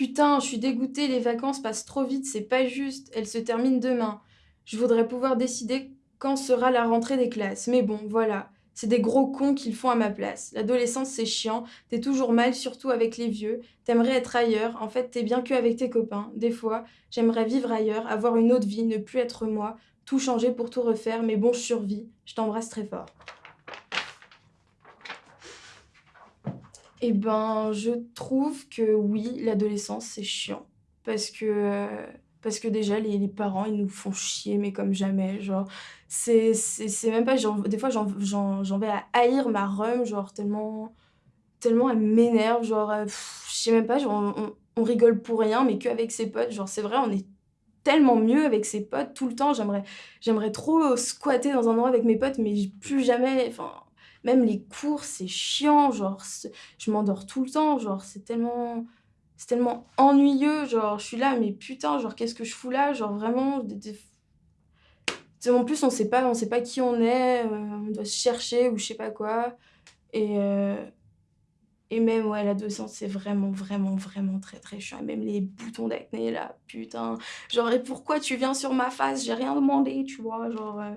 Putain, je suis dégoûtée, les vacances passent trop vite, c'est pas juste, elles se terminent demain. Je voudrais pouvoir décider quand sera la rentrée des classes. Mais bon, voilà, c'est des gros cons qu'ils font à ma place. L'adolescence, c'est chiant, t'es toujours mal, surtout avec les vieux. T'aimerais être ailleurs, en fait, t'es bien que avec tes copains. Des fois, j'aimerais vivre ailleurs, avoir une autre vie, ne plus être moi, tout changer pour tout refaire, mais bon, je survis. Je t'embrasse très fort. Eh ben, je trouve que oui, l'adolescence, c'est chiant. Parce que, parce que déjà, les, les parents, ils nous font chier, mais comme jamais. Genre, c'est même pas. Des fois, j'en vais à haïr ma rhum, genre, tellement, tellement elle m'énerve. Genre, euh, je sais même pas, genre, on, rigole pour rien, mais qu'avec ses potes. Genre, c'est vrai, on est tellement mieux avec ses potes tout le temps. J'aimerais trop squatter dans un endroit avec mes potes, mais plus jamais. Enfin, même les cours, c'est chiant. Genre, je m'endors tout le temps. Genre, c'est tellement, c'est tellement ennuyeux. Genre, je suis là, mais putain, genre, qu'est-ce que je fous là? Genre, vraiment. En plus, on sait pas, on sait pas qui on est. euh, on doit se chercher ou je sais pas quoi. Et, euh, et même, ouais, l'adolescence, c'est vraiment, vraiment, vraiment très, très chiant. Même les boutons d'acné, là, putain. Genre, et pourquoi tu viens sur ma face? J'ai rien demandé, tu vois. Genre, euh,